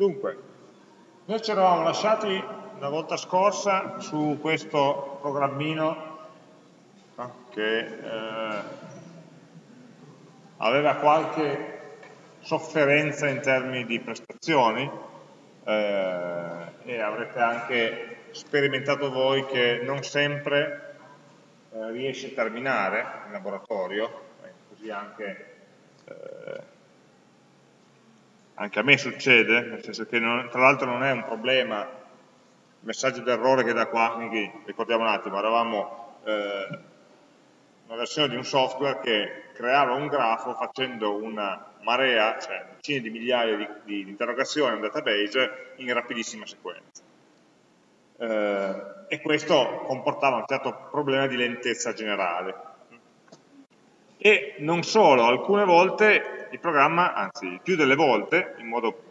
Dunque, noi ci eravamo lasciati la volta scorsa su questo programmino che eh, aveva qualche sofferenza in termini di prestazioni eh, e avrete anche sperimentato voi che non sempre eh, riesce a terminare in laboratorio, eh, così anche eh, anche a me succede, nel senso che non, tra l'altro non è un problema, messaggio d'errore che da qua, quindi ricordiamo un attimo, eravamo eh, una versione di un software che creava un grafo facendo una marea, cioè decine di migliaia di, di, di interrogazioni a un database in rapidissima sequenza. Eh, e questo comportava un certo problema di lentezza generale. E non solo, alcune volte il programma, anzi più delle volte, in modo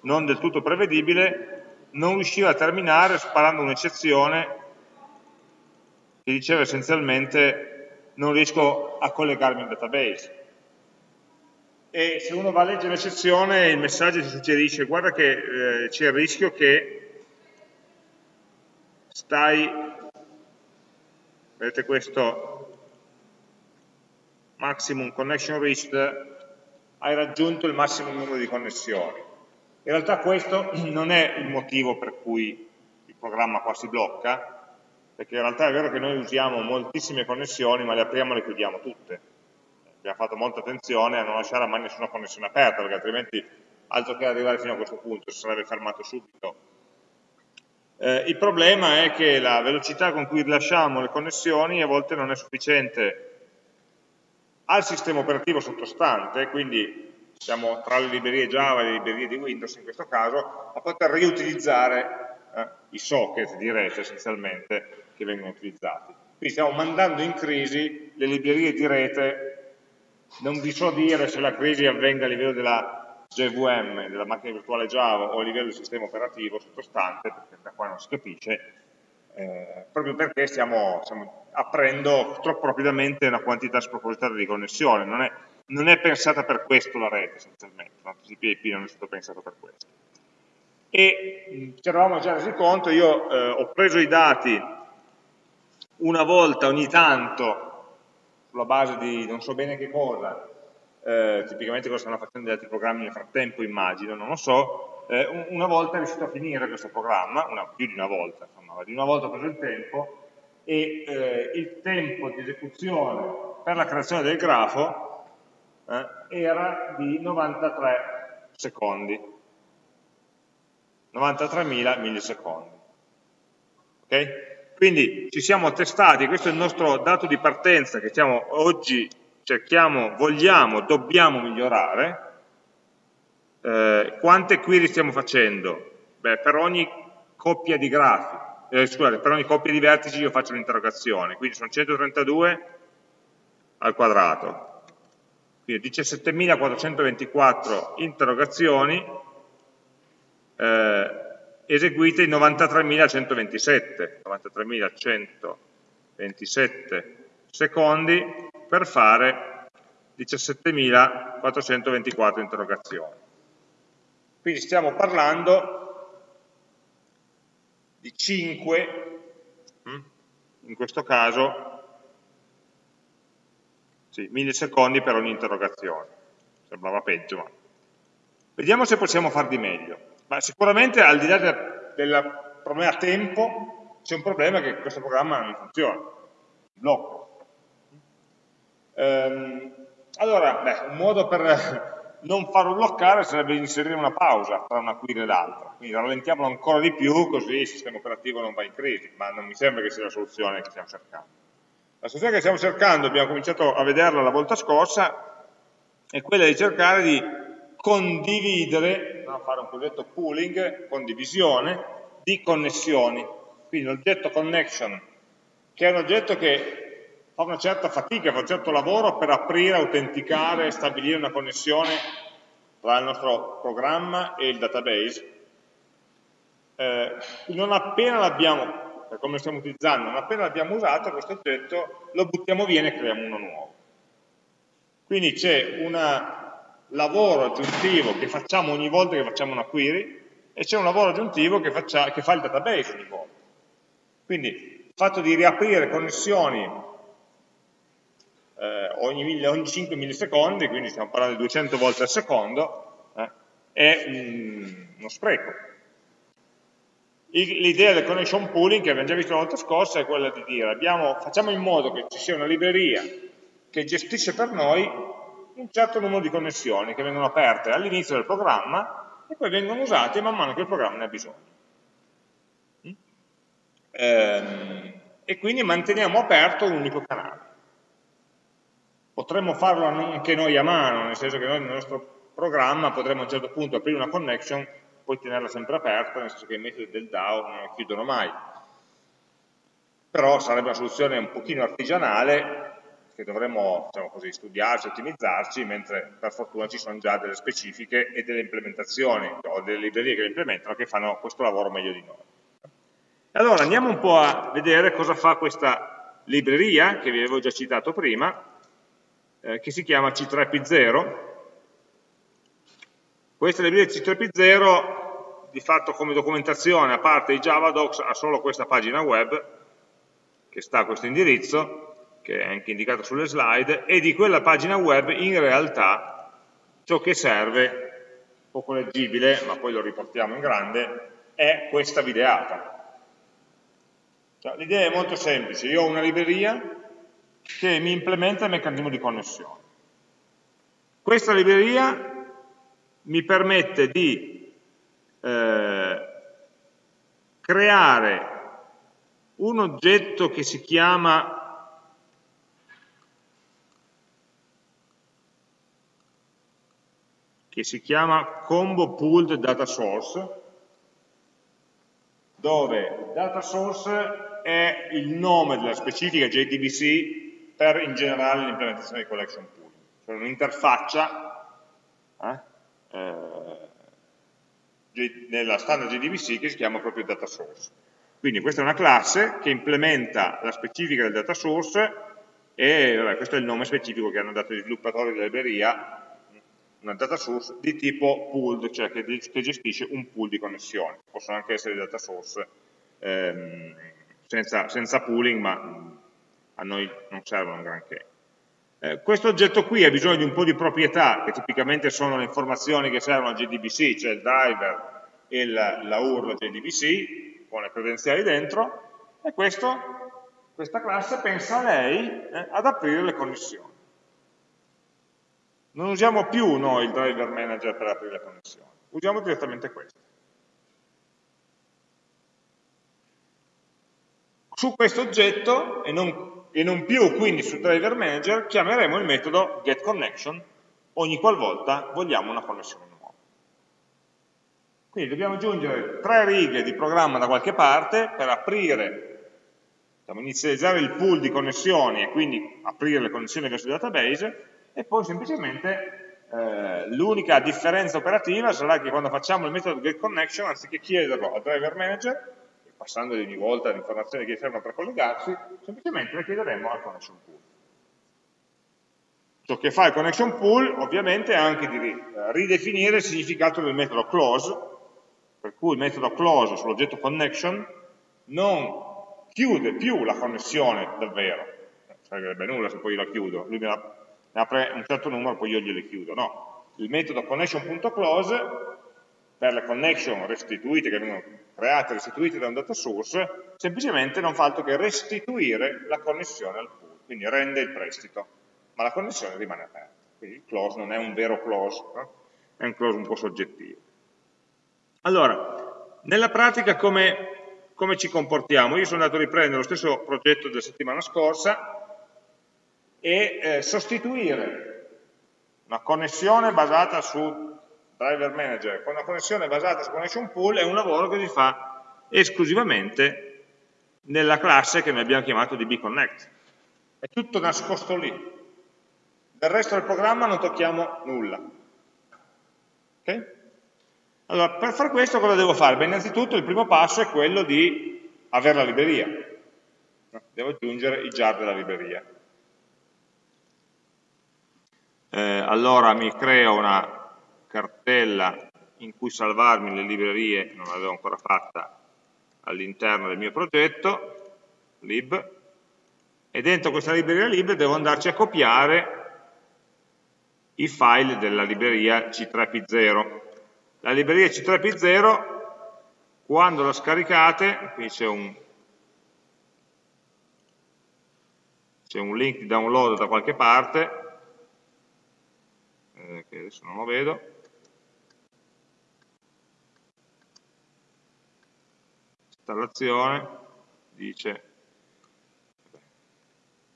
non del tutto prevedibile, non riusciva a terminare sparando un'eccezione che diceva essenzialmente non riesco a collegarmi al database. E se uno va a leggere l'eccezione il messaggio ti suggerisce guarda che eh, c'è il rischio che stai, vedete questo maximum connection reached hai raggiunto il massimo numero di connessioni. In realtà questo non è il motivo per cui il programma qua si blocca, perché in realtà è vero che noi usiamo moltissime connessioni, ma le apriamo e le chiudiamo tutte. Abbiamo fatto molta attenzione a non lasciare mai nessuna connessione aperta, perché altrimenti altro che arrivare fino a questo punto, si sarebbe fermato subito. Eh, il problema è che la velocità con cui rilasciamo le connessioni a volte non è sufficiente al sistema operativo sottostante, quindi siamo tra le librerie Java e le librerie di Windows in questo caso, a poter riutilizzare eh, i socket di rete essenzialmente che vengono utilizzati. Quindi stiamo mandando in crisi le librerie di rete, non vi so dire se la crisi avvenga a livello della JVM, della macchina virtuale Java o a livello del sistema operativo sottostante, perché da qua non si capisce, eh, proprio perché stiamo, stiamo, aprendo troppo rapidamente una quantità spropositata di connessione, non è, non è pensata per questo la rete essenzialmente, no? TCP/IP non è stato pensato per questo. E ci eravamo già resi conto, io eh, ho preso i dati una volta ogni tanto sulla base di non so bene che cosa, eh, tipicamente cosa stanno facendo gli altri programmi nel frattempo immagino, non lo so, eh, una volta è riuscito a finire questo programma, una, più di una volta, insomma, di una volta ho preso il tempo e eh, il tempo di esecuzione per la creazione del grafo eh, era di 93 secondi, 93.000 millisecondi. Okay? Quindi ci siamo testati, questo è il nostro dato di partenza che stiamo oggi cerchiamo, vogliamo, dobbiamo migliorare, eh, quante query stiamo facendo? Beh, per ogni coppia di grafi, eh, scusate, per ogni coppia di vertici io faccio un'interrogazione, quindi sono 132 al quadrato, quindi 17.424 interrogazioni eh, eseguite in 93.127, 93.127 secondi per fare 17.424 interrogazioni. Quindi stiamo parlando di 5, mm, in questo caso, sì, millisecondi per ogni interrogazione. Sembrava peggio, ma... Vediamo se possiamo far di meglio. Ma sicuramente al di là del, problema tempo, c'è un problema che questo programma non funziona. Blocco. Ehm, allora, beh, un modo per non farlo bloccare sarebbe inserire una pausa tra una query e l'altra, quindi rallentiamolo ancora di più così il sistema operativo non va in crisi, ma non mi sembra che sia la soluzione che stiamo cercando. La soluzione che stiamo cercando, abbiamo cominciato a vederla la volta scorsa, è quella di cercare di condividere, fare un cosiddetto pooling, condivisione, di connessioni. Quindi l'oggetto connection, che è un oggetto che fa una certa fatica, fa un certo lavoro per aprire, autenticare, stabilire una connessione tra il nostro programma e il database. Eh, non appena l'abbiamo, per come stiamo utilizzando, non appena l'abbiamo usato questo oggetto, lo buttiamo via e creiamo uno nuovo. Quindi c'è una lavoro aggiuntivo che facciamo ogni volta che facciamo una query e c'è un lavoro aggiuntivo che, faccia, che, fa il database ogni volta. Quindi il fatto di riaprire connessioni eh, ogni, ogni, 5 millisecondi, quindi stiamo parlando di 200 volte al secondo, eh, è un, uno spreco. L'idea del connection pooling, che abbiamo già visto la volta scorsa, è quella di dire abbiamo, facciamo in modo che ci sia una libreria che gestisce per noi un certo numero di connessioni che vengono aperte all'inizio del programma e poi vengono usate man mano che il programma ne ha bisogno. Mm? Ehm, e quindi manteniamo aperto un unico canale. Potremmo farlo anche noi a mano, nel senso che noi nel nostro programma potremmo a un certo punto aprire una connection poi tenerla sempre aperta, nel senso che i metodi del DAO non la chiudono mai. Però sarebbe una soluzione un pochino artigianale che dovremmo diciamo così, studiarci, ottimizzarci, mentre per fortuna ci sono già delle specifiche e delle implementazioni o delle librerie che le implementano che fanno questo lavoro meglio di noi. Allora andiamo un po' a vedere cosa fa questa libreria, che vi avevo già citato prima, eh, che si chiama C3P0, questa libreria C3P0 di fatto come documentazione, a parte i Javadocs, ha solo questa pagina web, che sta a questo indirizzo, che è anche indicato sulle slide, e di quella pagina web in realtà ciò che serve, poco leggibile, ma poi lo riportiamo in grande, è questa videata. Cioè, L'idea è molto semplice, io ho una libreria che mi implementa il meccanismo di connessione. Questa libreria mi permette di eh, creare un oggetto che si chiama che si chiama combo pooled data source dove data source è il nome della specifica JDBC per in generale l'implementazione di collection pool cioè un'interfaccia eh, eh, nella standard JDBC che si chiama proprio data source. Quindi questa è una classe che implementa la specifica del data source e vabbè, questo è il nome specifico che hanno dato gli sviluppatori della libreria, una data source di tipo pooled, cioè che, che gestisce un pool di connessioni. Possono anche essere data source ehm, senza, senza pooling, ma a noi non servono granché. Eh, questo oggetto qui ha bisogno di un po' di proprietà, che tipicamente sono le informazioni che servono al JDBC, cioè il driver e la, la URL JDBC, con le credenziali dentro, e questo, questa classe pensa a lei eh, ad aprire le connessioni. Non usiamo più noi il driver manager per aprire le connessioni, usiamo direttamente questo. Su questo oggetto, e non e non più quindi sul driver manager chiameremo il metodo getConnection ogni qualvolta vogliamo una connessione nuova. Quindi dobbiamo aggiungere tre righe di programma da qualche parte per aprire, diciamo, inizializzare il pool di connessioni e quindi aprire le connessioni verso il database e poi semplicemente eh, l'unica differenza operativa sarà che quando facciamo il metodo getConnection anziché chiederlo al driver manager passando ogni volta le informazioni che servono per collegarsi, semplicemente le chiederemo al connection pool. Ciò che fa il connection pool ovviamente è anche di ridefinire il significato del metodo close, per cui il metodo close sull'oggetto connection non chiude più la connessione davvero, non servirebbe nulla se poi io la chiudo, lui ne apre un certo numero poi io gliele chiudo, no, il metodo connection.close per le connection restituite, che vengono create e restituite da un data source, semplicemente non fa altro che restituire la connessione al pool, quindi rende il prestito, ma la connessione rimane aperta. Quindi il close non è un vero close, no? è un close un po' soggettivo. Allora, nella pratica come, come ci comportiamo? Io sono andato a riprendere lo stesso progetto della settimana scorsa e eh, sostituire una connessione basata su driver manager con una connessione basata su connection pool è un lavoro che si fa esclusivamente nella classe che noi abbiamo chiamato dbconnect. È tutto nascosto lì. Del resto del programma non tocchiamo nulla. Okay? Allora, per fare questo cosa devo fare? Beh, innanzitutto il primo passo è quello di avere la libreria. Devo aggiungere i jar della libreria. eh, allora mi creo una cartella in cui salvarmi le librerie, non l'avevo ancora fatta, all'interno del mio progetto, lib, e dentro questa libreria lib devo andarci a copiare i file della libreria C3P0. La libreria C3P0, quando la scaricate, qui c'è un, un, link di download da qualche parte, eh, che adesso non lo vedo, installazione, dice,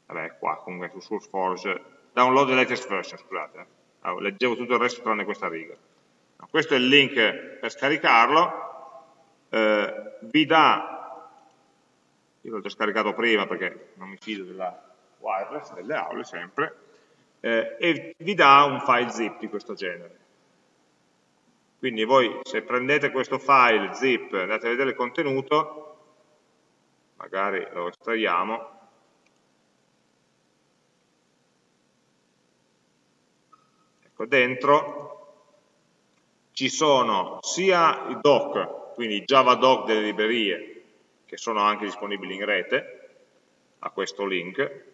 vabbè qua comunque su SourceForge download the latest version, scusate, ah, leggevo tutto il resto tranne questa riga. Questo è il link per scaricarlo, eh, vi dà, io l'ho già scaricato prima perché non mi fido della wireless, delle aule sempre, eh, e vi dà un file zip di questo genere. Quindi voi se prendete questo file zip andate a vedere il contenuto, magari lo estraiamo, Ecco, dentro ci sono sia i doc, quindi i Java doc delle librerie, che sono anche disponibili in rete, a questo link,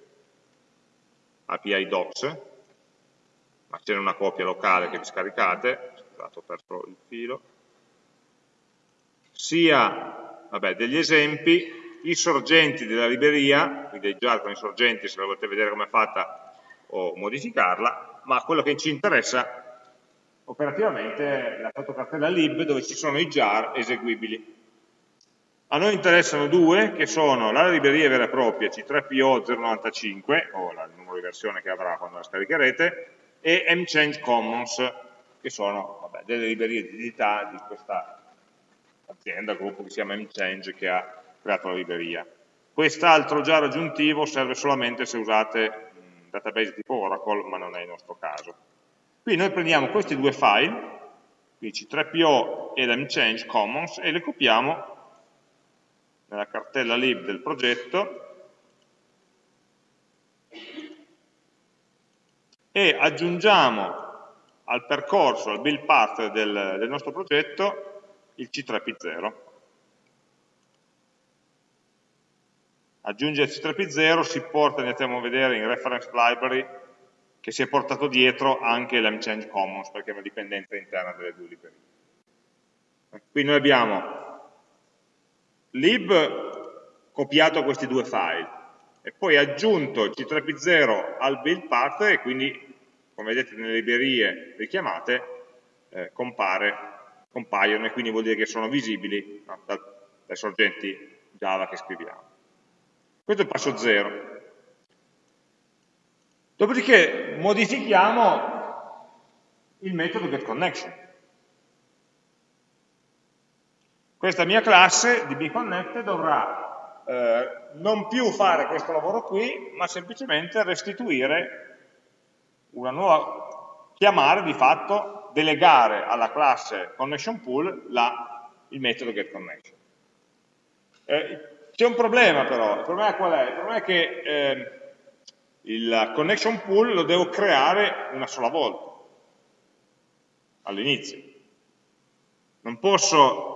API docs, ma c'è una copia locale che vi scaricate, scusate ho perso il filo, sia vabbè, degli esempi, i sorgenti della libreria, quindi già con i sorgenti se la volete vedere come è fatta o modificarla, ma quello che ci interessa operativamente è la fotocartella lib dove ci sono i jar eseguibili. A noi interessano due, che sono la libreria vera e propria C3PO095, o il numero di versione che avrà quando la scaricherete, e mchange commons, che sono vabbè, delle librerie di edità di questa azienda, gruppo che si chiama mchange, che ha creato la libreria. Quest'altro jar aggiuntivo serve solamente se usate database tipo Oracle, ma non è il nostro caso. Qui noi prendiamo questi due file, quindi C3PO e l'mchange commons, e le copiamo nella cartella lib del progetto e aggiungiamo al percorso, al build path del, del nostro progetto, il C3P0. aggiungere C3P0 si porta, andiamo a vedere in reference library, che si è portato dietro anche l'mchange commons, perché è una dipendenza interna delle due librerie. Qui noi abbiamo lib copiato questi due file e poi aggiunto C3P0 al build path e quindi, come vedete nelle librerie richiamate, eh, compare, compaiono e quindi vuol dire che sono visibili no, dai sorgenti Java che scriviamo. Questo è il passo 0. Dopodiché modifichiamo il metodo getConnection. Questa mia classe di bconnect dovrà eh, non più fare questo lavoro qui, ma semplicemente restituire una nuova, chiamare di fatto, delegare alla classe ConnectionPool la, il metodo getConnection. Eh, c'è un problema però, il problema qual è? Il problema è che eh, il connection pool lo devo creare una sola volta, all'inizio. Non posso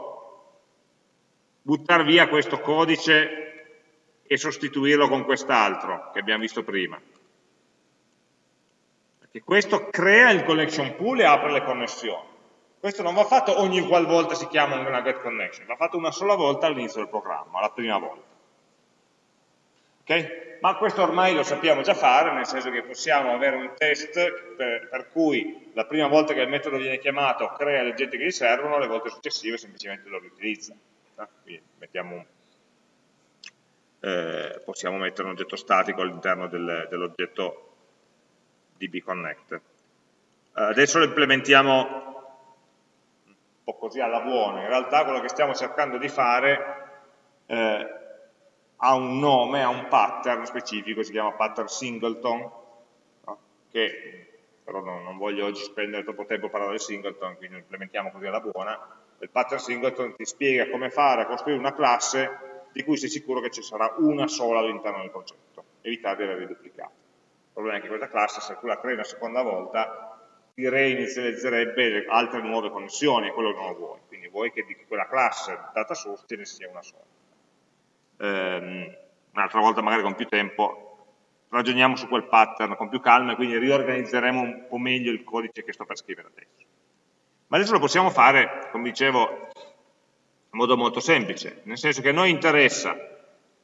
buttare via questo codice e sostituirlo con quest'altro che abbiamo visto prima. Perché questo crea il connection pool e apre le connessioni. Questo non va fatto ogni qualvolta si chiama una get connection, va fatto una sola volta all'inizio del programma, la prima volta. Okay? Ma questo ormai lo sappiamo già fare, nel senso che possiamo avere un test per, per cui la prima volta che il metodo viene chiamato crea le oggetti che gli servono, le volte successive semplicemente lo riutilizza. Quindi un, eh, possiamo mettere un oggetto statico all'interno del, dell'oggetto dbconnect. Eh, adesso lo implementiamo po' così alla buona, in realtà quello che stiamo cercando di fare eh, ha un nome, ha un pattern specifico, si chiama pattern singleton, no? che però non, non, voglio oggi spendere troppo tempo a parlare di singleton, quindi lo implementiamo così alla buona. Il pattern singleton ti spiega come fare a costruire una classe di cui sei sicuro che ci sarà una sola all'interno del progetto, evitare di avere duplicati. Problema è che questa classe, se tu la crei una seconda volta, ti reinizializzerebbe altre nuove connessioni, e quello non lo vuoi. Quindi vuoi che di quella classe data source ce ne sia una sola. Ehm, un'altra volta, magari con più tempo, ragioniamo su quel pattern con più calma e quindi riorganizzeremo un po' meglio il codice che sto per scrivere adesso. Ma adesso lo possiamo fare, come dicevo, in modo molto semplice, nel senso che a noi interessa,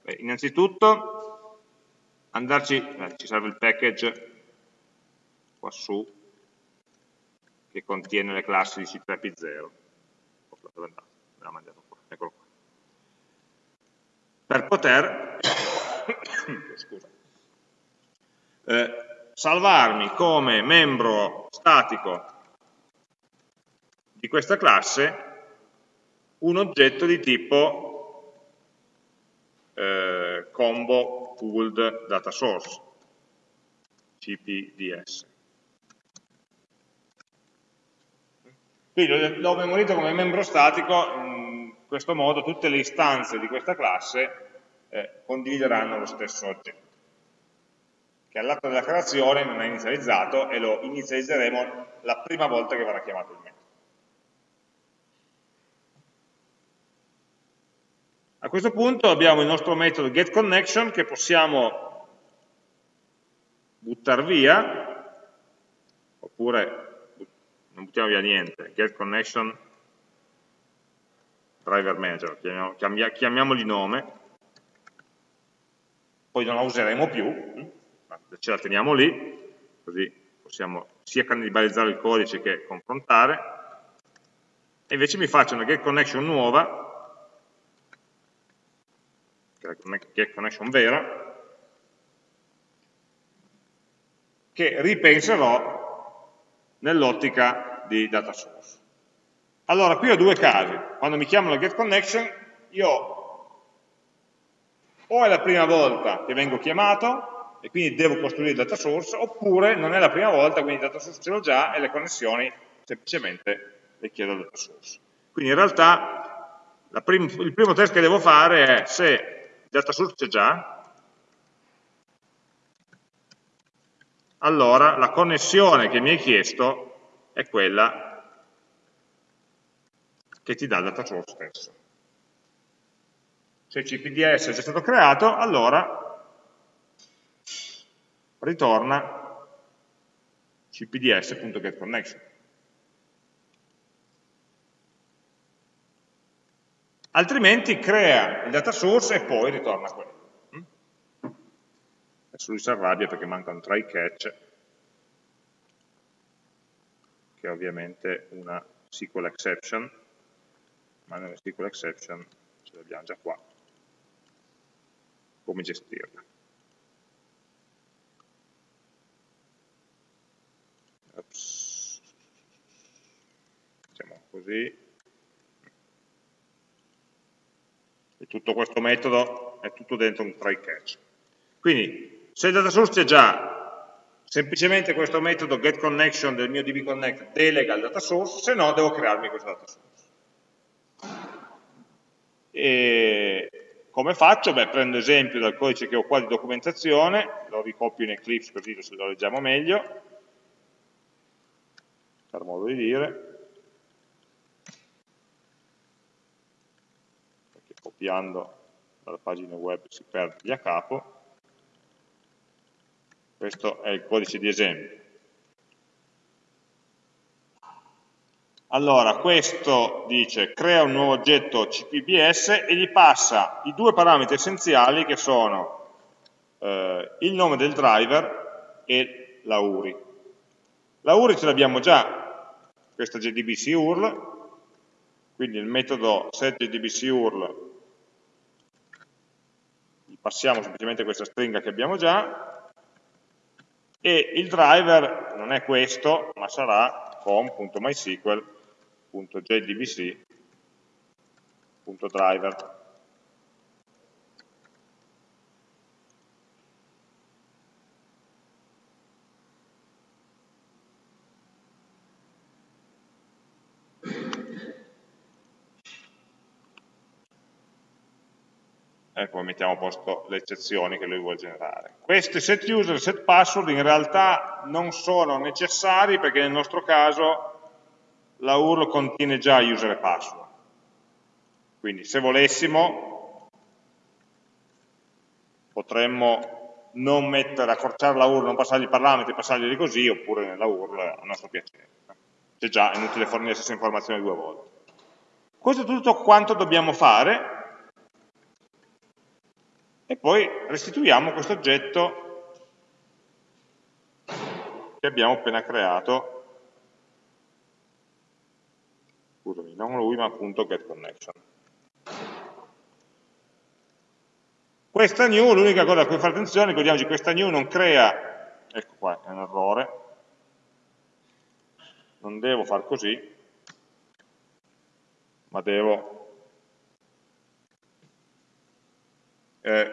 beh, innanzitutto, andarci, eh, ci serve il package qua su, che contiene le classi di C3P0. Dove è Me l'ha mandato qua, eccolo qua. Per poter, eh, salvarmi come membro statico di questa classe un oggetto di tipo eh, combo pooled data source, CPDS. Quindi l'ho memorito come membro statico, in questo modo tutte le istanze di questa classe eh, condivideranno lo stesso oggetto, che all'atto della creazione non è inizializzato e lo inizializzeremo la prima volta che verrà chiamato il metodo. A questo punto abbiamo il nostro metodo getConnection che possiamo buttare via, oppure non buttiamo via niente, getConnection driver manager, chiamiamo, chiamiamogli nome, poi non la useremo più, ma ce la teniamo lì, così possiamo sia cannibalizzare il codice che confrontare, e invece mi faccio una getConnection nuova, che è connection vera, che ripenserò nell'ottica di data source. Allora, qui ho due casi. Quando mi chiamano getConnection, io o è la prima volta che vengo chiamato e quindi devo costruire il data source, oppure non è la prima volta, quindi il data source ce l'ho già e le connessioni semplicemente le chiedo al data source. Quindi in realtà prim il primo test che devo fare è se data source c'è già, allora la connessione che mi hai chiesto è quella che ti dà il data source stesso. Se il CPDS è già stato creato, allora ritorna cpds.getConnection. altrimenti crea il data source e poi ritorna quello. Adesso lui si arrabbia perché manca un try catch, che è ovviamente una SQL exception, ma nelle SQL exception ce l'abbiamo già qua. Come gestirla? Ops. Facciamo così. E tutto questo metodo è tutto dentro un try catch. Quindi, se il data source c'è già, semplicemente questo metodo getConnection del mio dbconnect delega il data source, se no devo crearmi questo data source. E come faccio? Beh, prendo esempio dal codice che ho qua di documentazione, lo ricopio in Eclipse così lo leggiamo meglio, per modo di dire, copiando dalla pagina web si perde via capo. Questo è il codice di esempio. Allora, questo dice crea un nuovo oggetto CPBS e gli passa i due parametri essenziali che sono eh, il nome del driver e la URI. La URI ce l'abbiamo già, questa JDBC URL, quindi il metodo setJDBC URL passiamo semplicemente questa stringa che abbiamo già e il driver non è questo, ma sarà com.mysql.jdbc.driver. e poi mettiamo a posto le eccezioni che lui vuole generare. Questi set user e set password in realtà non sono necessari perché nel nostro caso la URL contiene già user e password. Quindi se volessimo potremmo non mettere, accorciare la URL, non passargli i parametri, passargli così, oppure nella URL a nostro piacere. C'è già, è inutile fornire la stessa informazione due volte. Questo è tutto quanto dobbiamo fare e poi restituiamo questo oggetto che abbiamo appena creato. Scusami, non lui ma appunto getConnection questa new, l'unica cosa a cui fare attenzione, ricordiamoci, questa new non crea, ecco qua, è un errore, non devo far così, ma devo eh,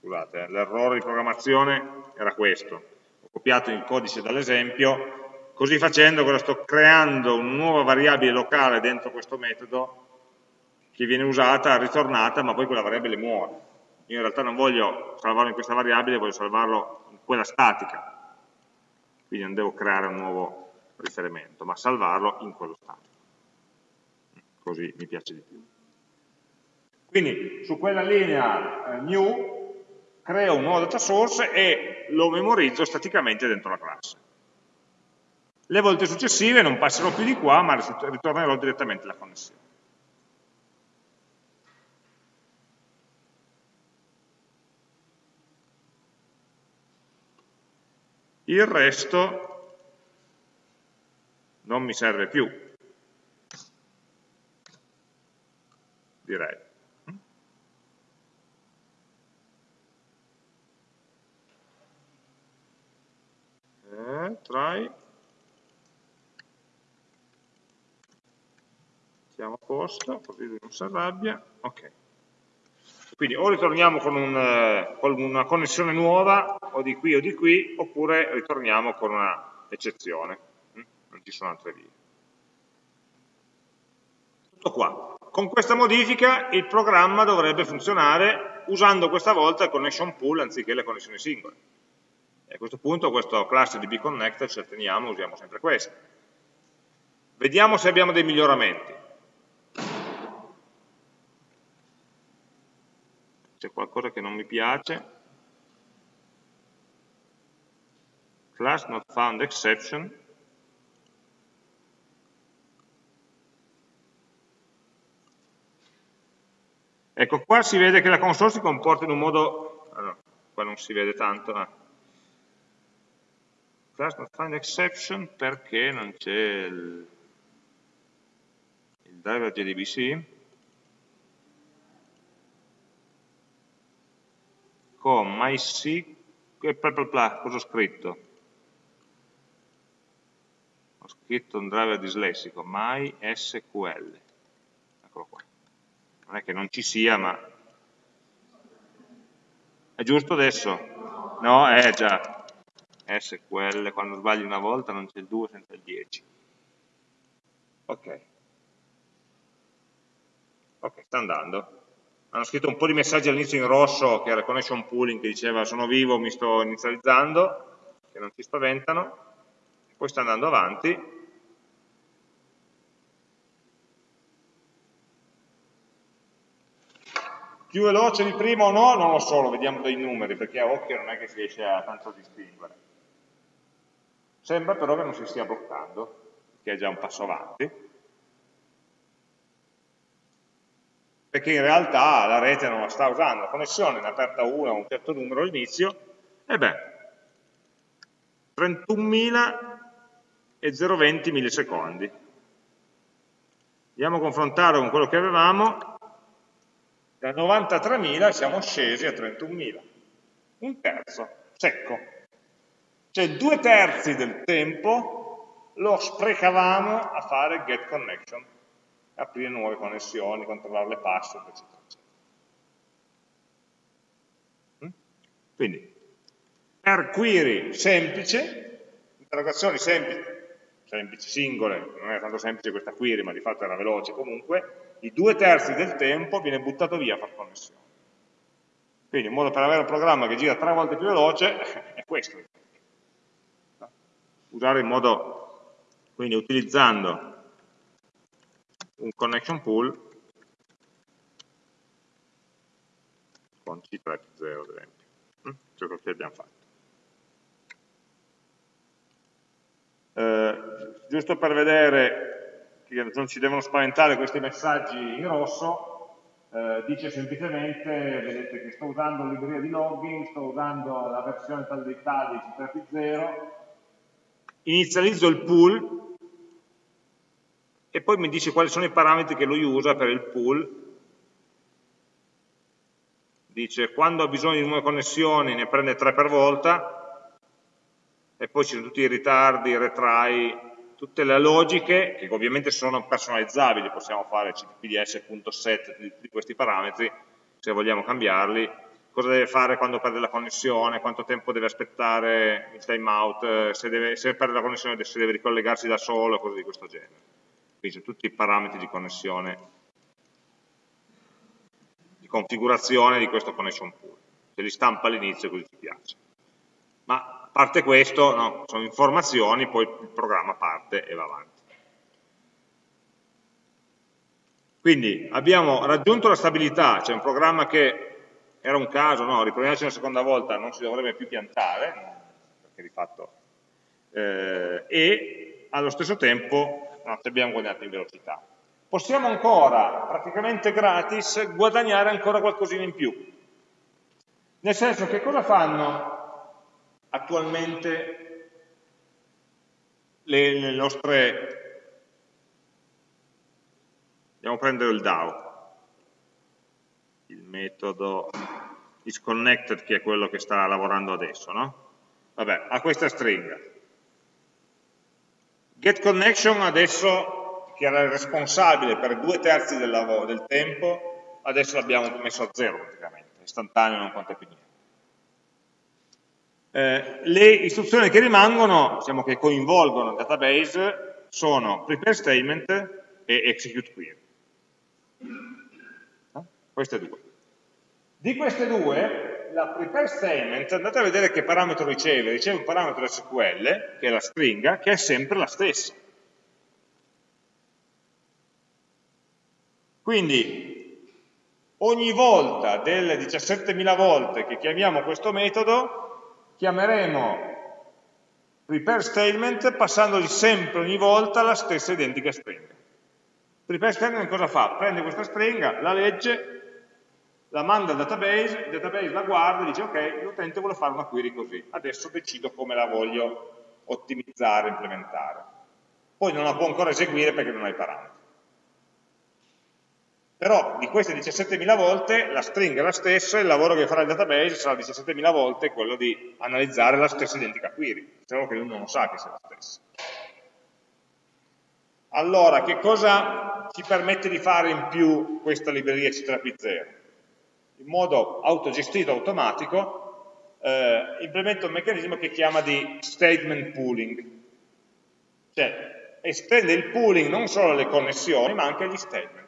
scusate, l'errore di programmazione era questo, ho copiato il codice dall'esempio, così facendo cosa sto creando una nuova variabile locale dentro questo metodo che viene usata, ritornata, ma poi quella variabile muore. Io in realtà non voglio salvarlo in questa variabile, voglio salvarlo in quella statica, quindi non devo creare un nuovo riferimento, ma salvarlo in quello statico. Così mi piace di più. Quindi su quella linea eh, new creo un nuovo data source e lo memorizzo staticamente dentro la classe. Le volte successive non passerò più di qua, ma ritornerò direttamente alla connessione. Il resto non mi serve più, direi. Eh, try. Mettiamo a posto così lui non si arrabbia. Ok. Quindi o ritorniamo con, un, eh, con, una connessione nuova o di qui o di qui oppure ritorniamo con una eccezione. Hm? non ci sono altre vie. Tutto qua. Con questa modifica il programma dovrebbe funzionare usando questa volta il connection pool anziché le connessioni singole e a questo punto questo class di bconnector ce la teniamo, usiamo sempre questo. Vediamo se abbiamo dei miglioramenti. C'è qualcosa che non mi piace. Class not found exception. Ecco, qua si vede che la console si comporta in un modo... Allora, qua non si vede tanto, eh class not find exception perché non c'è il, il driver JDBC con MySQL e bla cosa ho scritto? Ho scritto un driver dislessico, MySQL. Eccolo qua. Non è che non ci sia, ma... È giusto adesso? No, è già. SQL, quando sbagli una volta non c'è il 2 senza il 10. Ok. Ok, sta andando. Hanno scritto un po' di messaggi all'inizio in rosso, che era connection pooling, che diceva sono vivo, mi sto inizializzando, che non ti spaventano. Poi sta andando avanti. Più veloce di prima o no? Non lo so, lo vediamo dai numeri, perché a occhio non è che si riesce a tanto distinguere. Sembra però che non si stia bloccando, che è già un passo avanti, perché in realtà la rete non la sta usando, la connessione è aperta una a un certo numero all'inizio, e beh, 31.000 e 0,20 millisecondi. Andiamo a confrontare con quello che avevamo, da 93.000 siamo scesi a 31.000, un terzo, secco. Cioè due terzi del tempo lo sprecavamo a fare get connection, aprire nuove connessioni, controllare le password, eccetera, eccetera. Mm? Quindi, per query semplice, interrogazioni semplici, semplici, singole, non era tanto semplice questa query, ma di fatto era veloce comunque, i due terzi del tempo viene buttato via a fare connessioni. Quindi un modo per avere un programma che gira tre volte più veloce è questo. Usare in modo, quindi utilizzando un connection pool con C3 ad esempio, mm? ciò che abbiamo fatto. Eh, giusto per vedere che non ci devono spaventare questi messaggi in rosso, eh, dice semplicemente, vedete che sto usando la libreria di login, sto usando la versione tal dei tali C3P0, inizializzo il pool e poi mi dice quali sono i parametri che lui usa per il pool. Dice quando ha bisogno di nuove connessioni ne prende tre per volta e poi ci sono tutti i ritardi, i retry, tutte le logiche, che ovviamente sono personalizzabili, possiamo fare cppds.set di questi parametri, se vogliamo cambiarli, cosa deve fare quando perde la connessione, quanto tempo deve aspettare il timeout, se, deve, se perde la connessione se deve ricollegarsi da solo, cose di questo genere. Quindi sono tutti i parametri di connessione, di configurazione di questo connection pool. Se li stampa all'inizio così ci piace. Ma parte questo, no, sono informazioni, poi il programma parte e va avanti. Quindi abbiamo raggiunto la stabilità, c'è un programma che era un caso, no, riproviamoci una seconda volta, non si dovrebbe più piantare, perché di fatto, eh, e allo stesso tempo no, abbiamo guadagnato in velocità. Possiamo ancora, praticamente gratis, guadagnare ancora qualcosina in più. Nel senso che cosa fanno attualmente le, le nostre... Andiamo a prendere il DAO, metodo isConnected che è quello che sta lavorando adesso, no? Vabbè, ha questa stringa. GetConnection adesso, che era il responsabile per due terzi del, lavoro, del tempo, adesso l'abbiamo messo a zero praticamente, istantaneo non conta più niente. Eh, le istruzioni che rimangono, diciamo che coinvolgono il database, sono prepare statement e execute query. No? Queste due. Di queste due, la prepare statement, andate a vedere che parametro riceve, riceve un parametro SQL, che è la stringa, che è sempre la stessa. Quindi, ogni volta delle 17.000 volte che chiamiamo questo metodo, chiameremo prepare statement passandogli sempre ogni volta la stessa identica stringa. Prepare statement cosa fa? Prende questa stringa, la legge, la manda al database, il database la guarda e dice ok, l'utente vuole fare una query così, adesso decido come la voglio ottimizzare, implementare. Poi non la può ancora eseguire perché non ha i parametri. Però di queste 17.000 volte la stringa è la stessa, il lavoro che farà il database sarà 17.000 volte quello di analizzare la stessa identica query, solo che lui non lo sa che sia la stessa. Allora, che cosa ci permette di fare in più questa libreria C3P0? In modo autogestito, automatico, eh, implementa un meccanismo che chiama di statement pooling, cioè estende il pooling non solo alle connessioni, ma anche agli statement.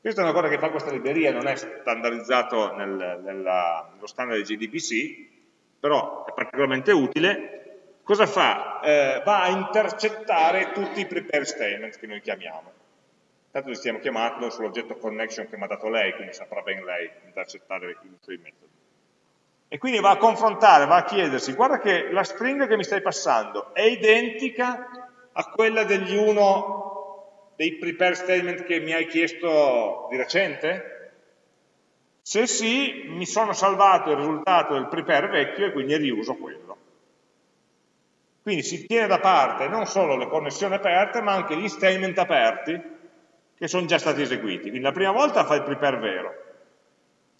Questa è una cosa che fa questa libreria, non è standardizzato nel, nella, nello standard di GDPC, però è particolarmente utile. Cosa fa? Eh, va a intercettare tutti i prepare statements che noi chiamiamo. Tanto li stiamo chiamando sull'oggetto connection che mi ha dato lei, quindi saprà ben lei intercettare i suoi metodi. E quindi va a confrontare, va a chiedersi, guarda che la stringa che mi stai passando è identica a quella degli uno dei prepare statement che mi hai chiesto di recente? Se sì, mi sono salvato il risultato del prepare vecchio e quindi riuso quello. Quindi si tiene da parte non solo le connessioni aperte, ma anche gli statement aperti che sono già stati eseguiti. Quindi la prima volta fa il prepare vero.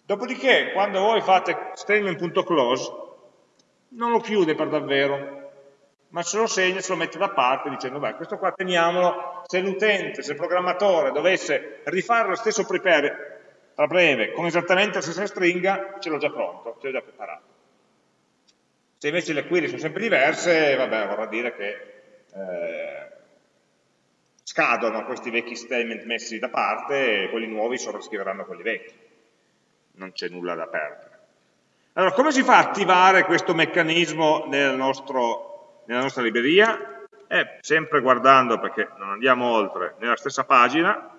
Dopodiché, quando voi fate statement.close, non lo chiude per davvero, ma se lo segna, se lo mette da parte dicendo, beh, questo qua teniamolo, se l'utente, se il programmatore dovesse rifare lo stesso prepare tra breve, con esattamente la stessa stringa, ce l'ho già pronto, ce l'ho già preparato. Se invece le query sono sempre diverse, vabbè, vorrà dire che eh, scadono questi vecchi statement messi da parte e quelli nuovi sovrascriveranno quelli vecchi. non c'è nulla da perdere. Allora, come si fa a attivare questo meccanismo nel nostro, nella nostra libreria? Eh, sempre guardando, perché non andiamo oltre, nella stessa pagina,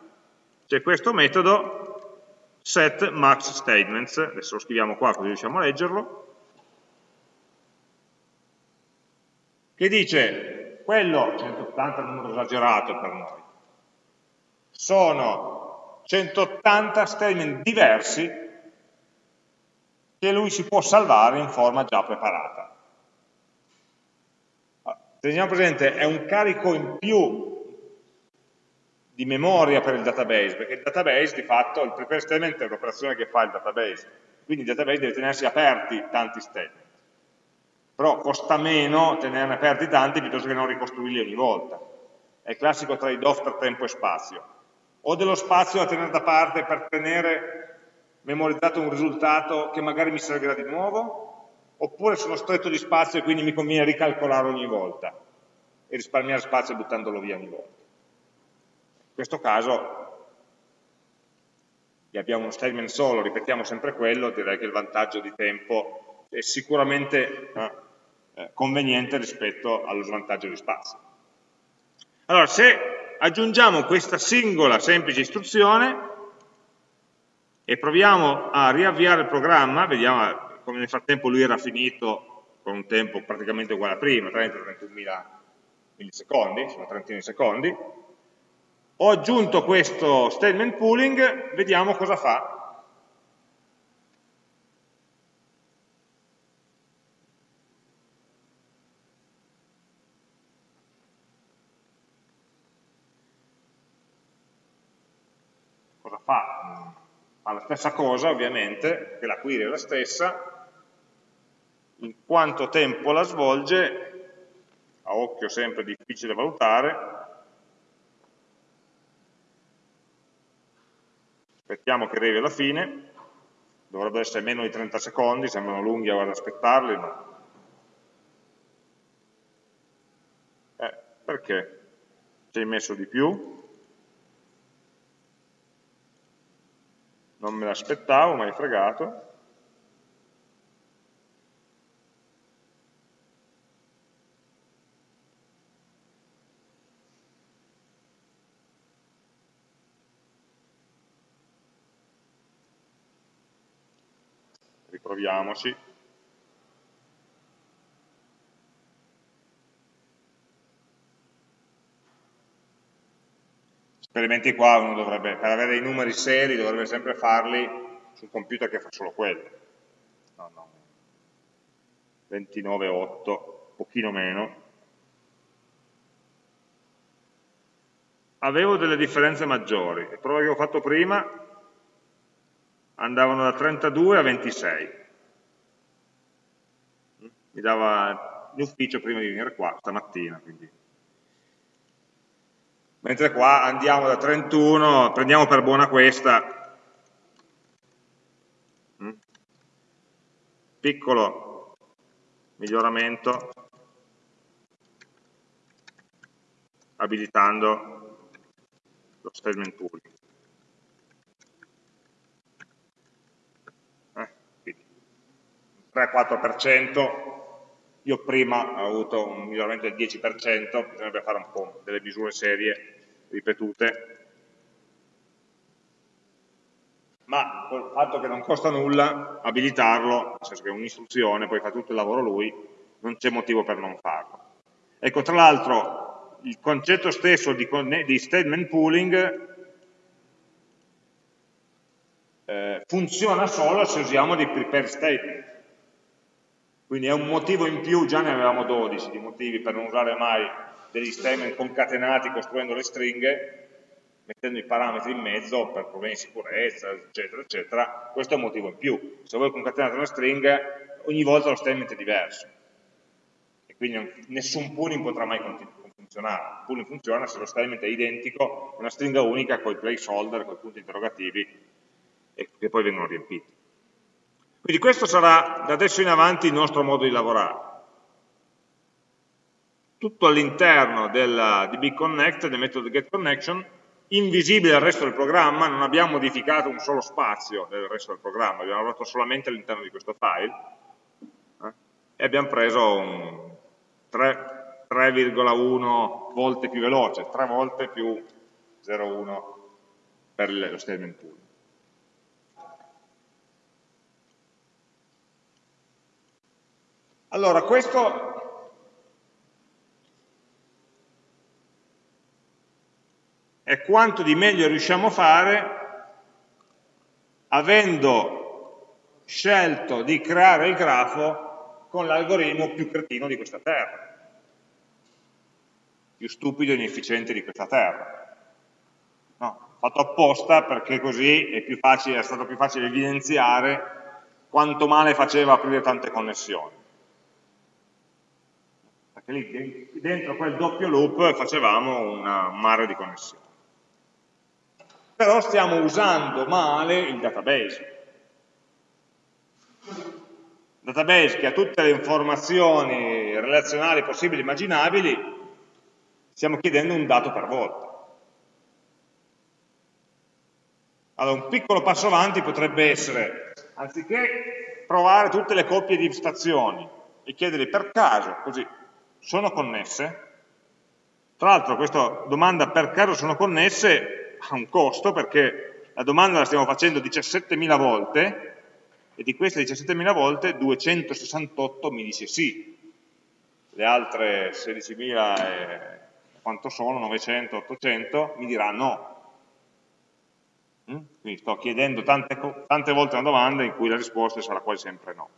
c'è questo metodo set max statements, adesso lo scriviamo qua così riusciamo a leggerlo, che dice, quello, 180 è un numero esagerato per noi, sono 180 statement diversi che lui si può salvare in forma già preparata. Teniamo presente, è un carico in più di memoria per il database, perché il database di fatto, il prepare statement è un'operazione che fa il database, quindi il database deve tenersi aperti tanti statement. Però costa meno tenerne aperti tanti piuttosto che non ricostruirli ogni volta. È il classico trade-off tra tempo e spazio. O dello spazio da tenere da parte per tenere memorizzato un risultato che magari mi servirà di nuovo, oppure sono stretto di spazio e quindi mi conviene ricalcolare ogni volta e risparmiare spazio buttandolo via ogni volta. In questo caso abbiamo uno statement solo, ripetiamo sempre quello, direi che il vantaggio di tempo è sicuramente eh, conveniente rispetto allo svantaggio di spazio. Allora, se aggiungiamo questa singola semplice istruzione e proviamo a riavviare il programma, vediamo come nel frattempo lui era finito con un tempo praticamente uguale a prima, 30-31 millisecondi, sono trentina di secondi, ho aggiunto questo statement pooling, vediamo cosa fa. Cosa fa? Fa la stessa cosa ovviamente, che la query è la stessa, in quanto tempo la svolge, a occhio sempre difficile da valutare, aspettiamo che arrivi alla fine, dovrebbe essere meno di 30 secondi, sembrano lunghi ad aspettarli, ma... Eh, perché? Ci hai messo di più? Non me l'aspettavo, ma hai fregato. proviamoci. Esperimenti qua uno dovrebbe, per avere dei numeri seri, dovrebbe sempre farli sul computer che fa solo quello. No, no. 29,8, pochino meno. Avevo delle differenze maggiori, le prove che ho fatto prima andavano da 32 a 26 mi dava l'ufficio prima di venire qua stamattina. Quindi. Mentre qua andiamo da 31, prendiamo per buona questa, mm? piccolo miglioramento abilitando lo statement pooling. Eh, 3-4% io prima ho avuto un miglioramento del 10%, bisognerebbe fare un po' delle misure serie, ripetute, ma col fatto che non costa nulla abilitarlo, nel senso che è un'istruzione, poi fa tutto il lavoro lui, non c'è motivo per non farlo. Ecco, tra l'altro, il concetto stesso di, di statement pooling eh, funziona solo se usiamo dei prepare statement. Quindi è un motivo in più, già ne avevamo 12 di motivi per non usare mai degli statement concatenati costruendo le stringhe, mettendo i parametri in mezzo per problemi di sicurezza, eccetera, eccetera. Questo è un motivo in più. Se voi concatenate una stringa, ogni volta lo statement è diverso. E quindi nessun pooling potrà mai funzionare. Il pooling funziona se lo statement è identico, una stringa unica con i placeholder, con i punti interrogativi, che poi vengono riempiti. Quindi questo sarà da adesso in avanti il nostro modo di lavorare. Tutto all'interno del DB del metodo getConnection, invisibile al resto del programma, non abbiamo modificato un solo spazio del resto del programma, abbiamo lavorato solamente all'interno di questo file eh, e abbiamo preso 3,1 volte più veloce, 3 volte più 0,1 per lo statement pool. Allora, questo è quanto di meglio riusciamo a fare avendo scelto di creare il grafo con l'algoritmo più cretino di questa terra, più stupido e inefficiente di questa terra. No, fatto apposta perché così è, facile, è stato più facile evidenziare quanto male faceva aprire tante connessioni. Perché lì dentro quel doppio loop facevamo un mare di connessioni però stiamo usando male il database. Il database che ha tutte le informazioni relazionali possibili e immaginabili, stiamo chiedendo un dato per volta. Allora, un piccolo passo avanti potrebbe essere, anziché provare tutte le coppie di stazioni e chiederli per caso, così, sono connesse? Tra l'altro questa domanda per caso sono connesse ha un costo perché la domanda la stiamo facendo 17.000 volte e di queste 17.000 volte 268 mi dice sì, le altre 16.000 e quanto sono, 900, 800, mi dirà no. Mm? Quindi sto chiedendo tante, tante volte una domanda in cui la risposta sarà quasi sempre no.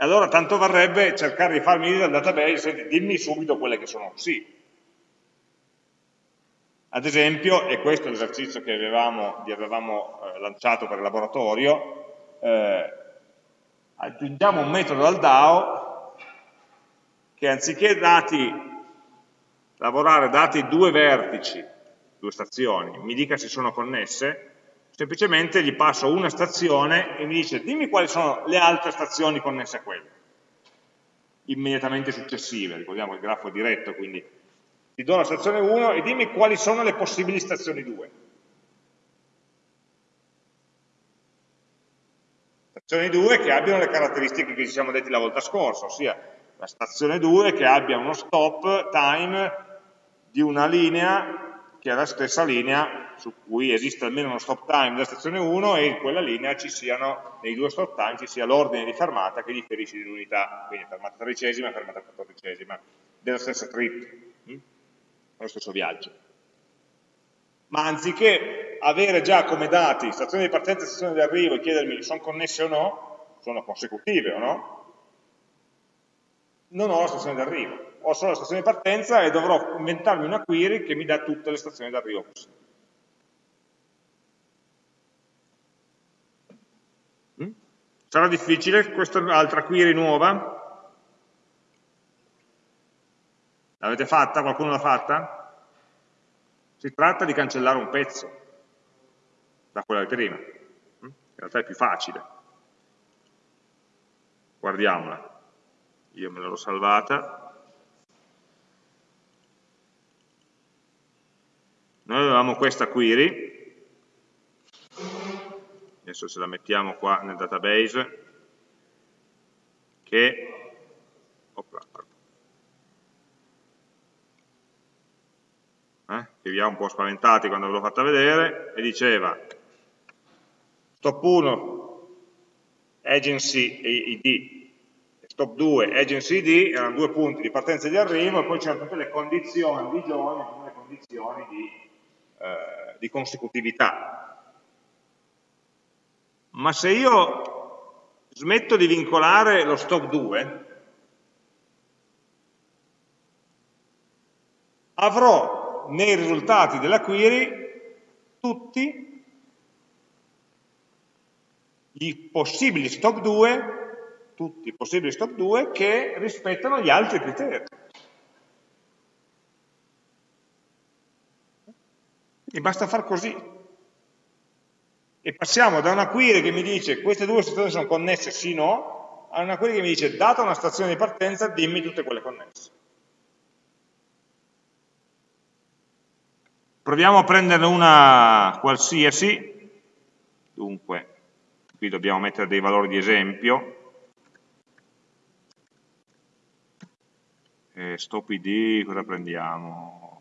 E allora tanto varrebbe cercare di farmi dire al database, senti, dimmi subito quelle che sono sì, ad esempio, e questo è l'esercizio che avevamo, vi avevamo eh, lanciato per il laboratorio, eh, aggiungiamo un metodo al DAO che anziché dati, lavorare dati due vertici, due stazioni, mi dica se sono connesse, semplicemente gli passo una stazione e mi dice dimmi quali sono le altre stazioni connesse a quelle, immediatamente successive, ricordiamo il grafo diretto, quindi ti do la stazione 1 e dimmi quali sono le possibili stazioni 2. Stazioni 2 che abbiano le caratteristiche che ci siamo detti la volta scorsa, ossia la stazione 2 che abbia uno stop time di una linea che è la stessa linea su cui esiste almeno uno stop time della stazione 1 e in quella linea ci siano, nei due stop time, ci sia l'ordine di fermata che differisce di unità, quindi fermata tredicesima e fermata quattordicesima della stessa trip nello stesso viaggio. Ma anziché avere già come dati stazione di partenza e stazione di arrivo e chiedermi sono connesse o no, sono consecutive o no, non ho la stazione di arrivo. Ho solo la stazione di partenza e dovrò inventarmi una query che mi dà tutte le stazioni di arrivo possibili. Sarà difficile? Questa è un'altra query nuova? L'avete fatta? Qualcuno l'ha fatta? Si tratta di cancellare un pezzo da quella di prima. Mm? In realtà è più facile. Guardiamola. Io me l'ho salvata. Noi avevamo questa query, adesso se la mettiamo qua nel database, che, opla, eh, che vi ha un po' spaventati quando ve l'ho fatta vedere, e diceva stop 1 agency ID, stop 2 agency ID, erano due punti di partenza e di arrivo, e poi c'erano tutte le condizioni di giorni, tutte le condizioni di, eh, di consecutività. Ma se io smetto di vincolare lo stop 2, avrò nei risultati della query tutti i possibili stop 2, tutti i possibili stop 2 che rispettano gli altri criteri. E basta far così. E passiamo da una query che mi dice queste due stazioni sono connesse sì o no, a una query che mi dice data una stazione di partenza dimmi tutte quelle connesse. Proviamo a prenderne una qualsiasi, dunque qui dobbiamo mettere dei valori di esempio, e stop id, cosa prendiamo?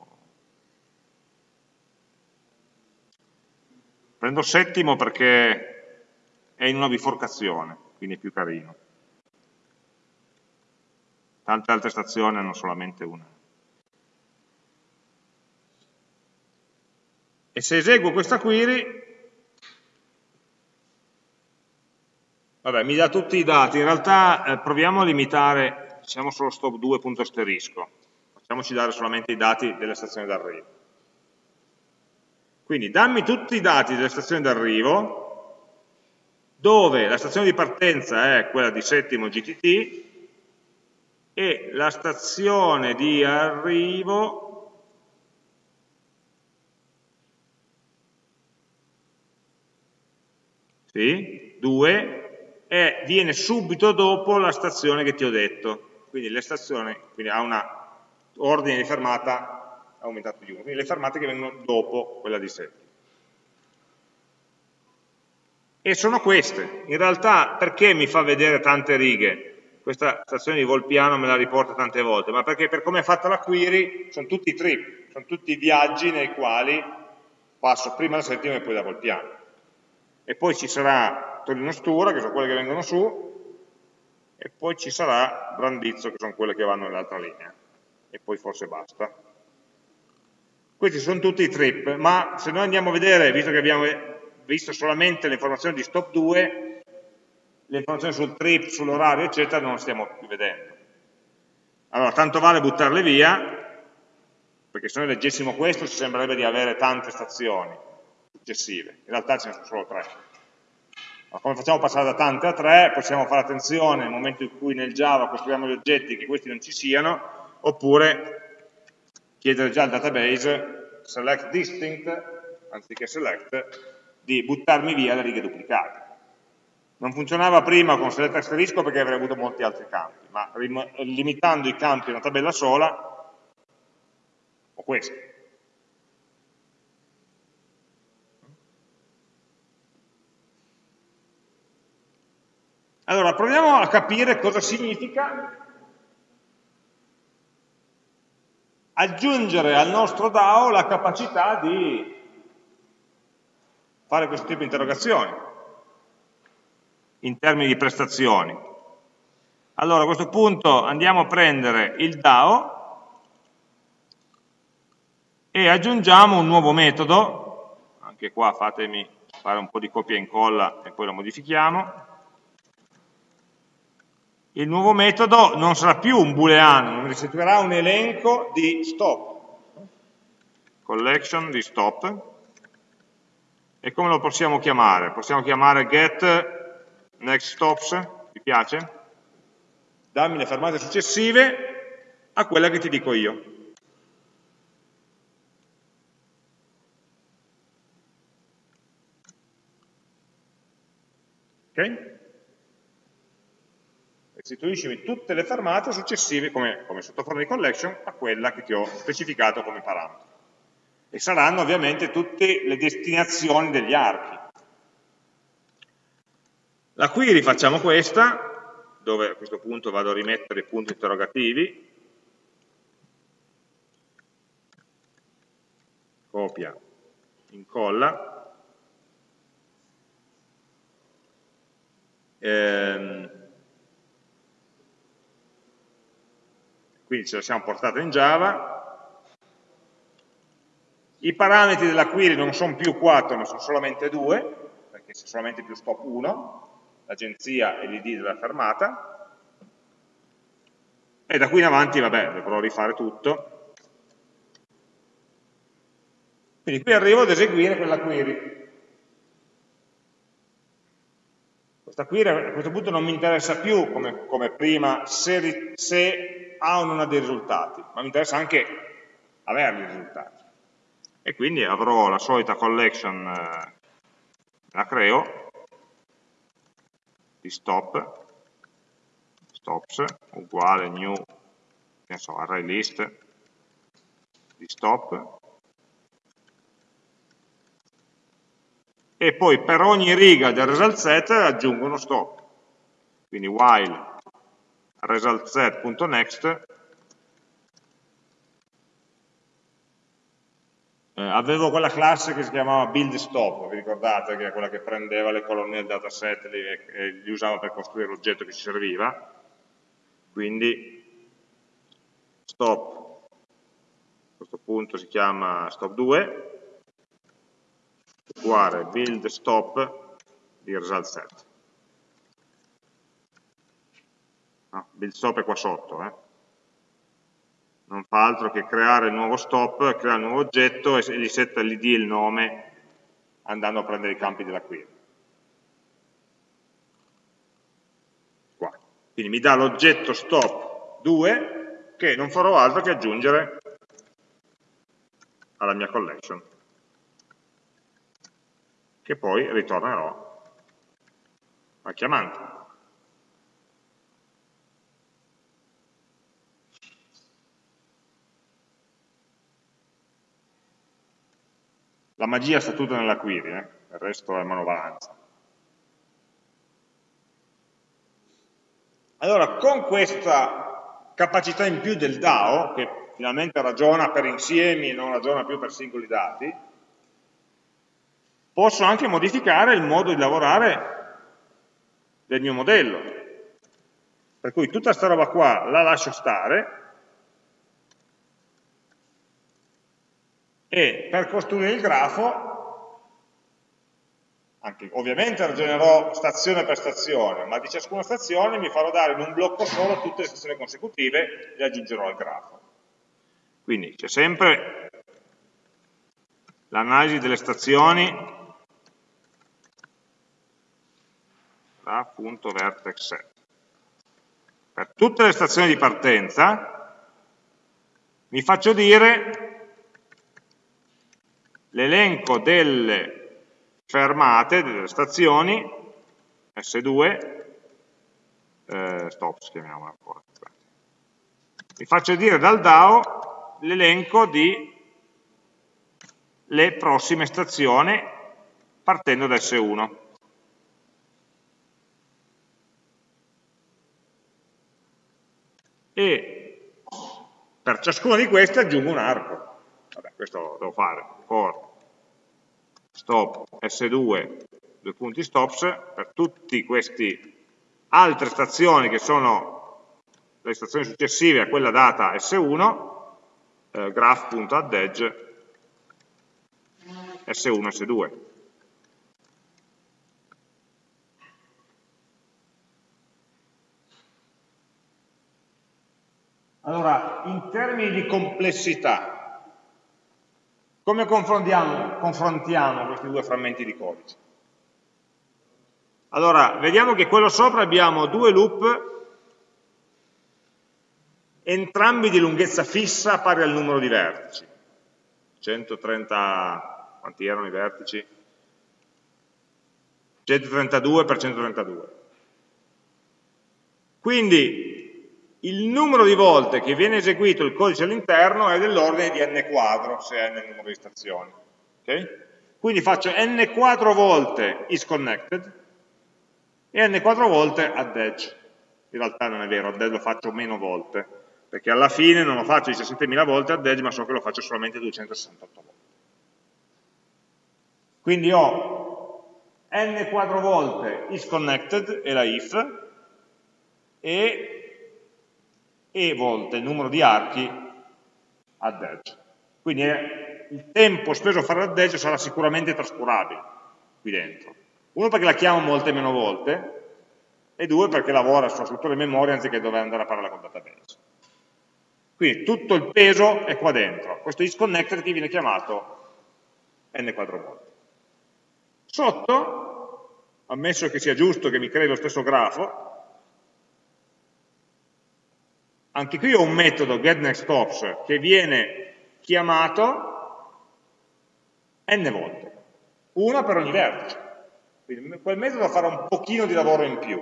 Prendo settimo perché è in una biforcazione, quindi è più carino. Tante altre stazioni hanno solamente una. E se eseguo questa query, Vabbè, mi dà tutti i dati, in realtà eh, proviamo a limitare, diciamo solo stop 2 punto asterisco, facciamoci dare solamente i dati delle stazioni d'arrivo. Quindi dammi tutti i dati delle stazioni d'arrivo, dove la stazione di partenza è quella di settimo GTT e la stazione di arrivo sì, 2 e viene subito dopo la stazione che ti ho detto. Quindi quindi ha un ordine di fermata aumentato di 1, quindi le fermate che vengono dopo quella di 7. E sono queste. In realtà perché mi fa vedere tante righe? Questa stazione di Volpiano me la riporta tante volte, ma perché per come è fatta la query sono tutti i trip, sono tutti i viaggi nei quali passo prima da settima e poi da Volpiano. E poi ci sarà Torino Stura, che sono quelle che vengono su, e poi ci sarà Brandizzo, che sono quelle che vanno nell'altra linea, e poi forse basta. Questi sono tutti i trip, ma se noi andiamo a vedere, visto che abbiamo visto solamente le informazioni di stop 2, le informazioni sul trip, sull'orario, eccetera, non le stiamo più vedendo. Allora, tanto vale buttarle via, perché se noi leggessimo questo ci sembrerebbe di avere tante stazioni successive, in realtà ce ne sono solo tre. Ma come facciamo passare da tante a tre, possiamo fare attenzione nel momento in cui nel Java costruiamo gli oggetti che questi non ci siano, oppure chiedere già al database select distinct, anziché select, di buttarmi via le righe duplicate. Non funzionava prima con select asterisco perché avrei avuto molti altri campi, ma limitando i campi a una tabella sola, ho questo. Allora, proviamo a capire cosa significa aggiungere al nostro DAO la capacità di fare questo tipo di interrogazioni in termini di prestazioni. Allora a questo punto andiamo a prendere il DAO e aggiungiamo un nuovo metodo, anche qua fatemi fare un po' di copia e incolla e poi lo modifichiamo, il nuovo metodo non sarà più un booleano, mi restituirà un elenco di stop, collection di stop, e come lo possiamo chiamare? Possiamo chiamare get next stops, ti piace? Dammi le fermate successive a quella che ti dico io. Ok? Restituiscimi tutte le fermate successive come, come sottoforma di collection a quella che ti ho specificato come parametro. E saranno ovviamente tutte le destinazioni degli archi. La query facciamo questa, dove a questo punto vado a rimettere i punti interrogativi, copia, incolla, ehm, quindi ce la siamo portata in Java, i parametri della query non sono più 4 ma sono solamente 2, perché c'è solamente più stop 1, l'agenzia e l'id della fermata, e da qui in avanti, vabbè, dovrò rifare tutto. Quindi qui arrivo ad eseguire quella query. Questa query a questo punto non mi interessa più come, come prima se, se ha o non ha dei risultati, ma mi interessa anche avere i risultati. E quindi avrò la solita collection, eh, la creo, di stop, stops, uguale new, che so, array list, di stop, e poi per ogni riga del result set aggiungo uno stop. Quindi while resultset.next eh, avevo quella classe che si chiamava build stop, vi ricordate che è quella che prendeva le colonne del dataset e, e li usava per costruire l'oggetto che ci serviva? Quindi stop. A questo punto si chiama stop 2 uguale build stop di result set no, build stop è qua sotto eh? non fa altro che creare il nuovo stop, creare il nuovo oggetto e gli setta l'id e il nome andando a prendere i campi della query. Qua. Quindi mi dà l'oggetto stop 2 che non farò altro che aggiungere alla mia collection, che poi ritornerò a chiamante. La magia sta tutta nella query, eh? il resto è manovalanza. Allora, con questa capacità in più del DAO, che finalmente ragiona per insiemi e non ragiona più per singoli dati, posso anche modificare il modo di lavorare del mio modello. Per cui tutta questa roba qua la lascio stare e per costruire il grafo, anche, ovviamente ragionerò stazione per stazione, ma di ciascuna stazione mi farò dare in un blocco solo tutte le stazioni consecutive e aggiungerò al grafo. Quindi c'è sempre l'analisi delle stazioni punto vertex set. Per tutte le stazioni di partenza mi faccio dire l'elenco delle fermate, delle stazioni, S2, eh, stops chiamiamola ancora, mi faccio dire dal DAO l'elenco di le prossime stazioni partendo da S1. E per ciascuna di queste aggiungo un arco. Questo lo devo fare, for stop S2, due punti stops, per tutte queste altre stazioni che sono le stazioni successive a quella data S1, eh, graph.addEdge S1, S2. Allora, in termini di complessità, come confrontiamo, confrontiamo questi due frammenti di codice? Allora, vediamo che quello sopra abbiamo due loop, entrambi di lunghezza fissa pari al numero di vertici. 130, quanti erano i vertici? 132 per 132. Quindi il numero di volte che viene eseguito il codice all'interno è dell'ordine di n quadro, se è nel numero di stazioni. Okay? Quindi faccio n quadro volte isConnected e n quadro volte add edge. In realtà non è vero, add edge lo faccio meno volte, perché alla fine non lo faccio 17.000 volte add edge, ma so che lo faccio solamente 268 volte. Quindi ho n quadro volte isConnected, e la if, e e volte il numero di archi ad edge. Quindi eh, il tempo speso a fare ad edge sarà sicuramente trascurabile qui dentro. Uno perché la chiamo molte meno volte e due perché lavora sulla struttura di memoria anziché dover andare a parlare con database. Quindi tutto il peso è qua dentro. Questo isConnected che viene chiamato n quattro volte. Sotto, ammesso che sia giusto che mi crei lo stesso grafo, anche qui ho un metodo getNextOps che viene chiamato n volte, una per ogni vertice. Quindi quel metodo farà un pochino di lavoro in più,